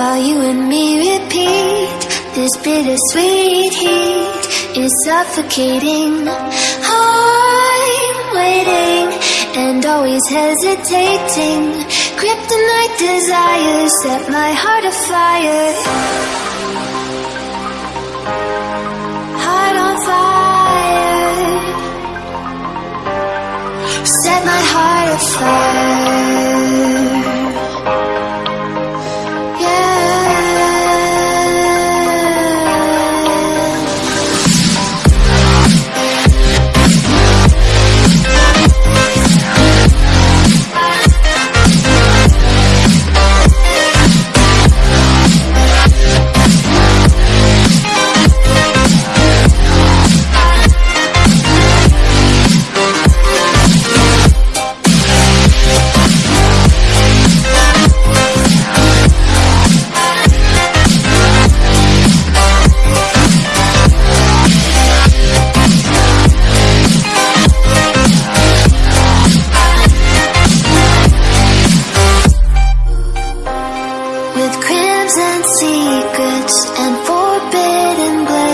while you and me repeat. This bittersweet heat is suffocating. I'm waiting and always hesitating. Kryptonite desires set my heart afire.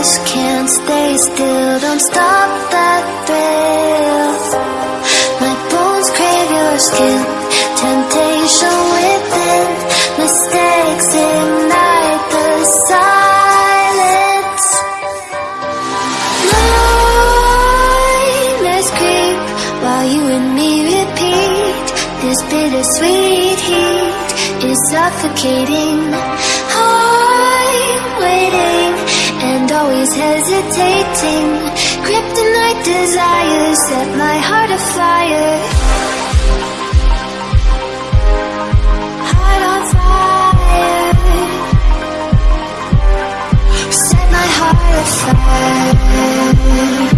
Bliss Can't stay still, don't stop that thrill. My bones crave your skin, temptation within. Mistakes ignite the silence. Nightmares creep while you and me repeat. This bittersweet heat is suffocating hesitating Kryptonite desires set my heart afire. Heart on fire. Set my heart afire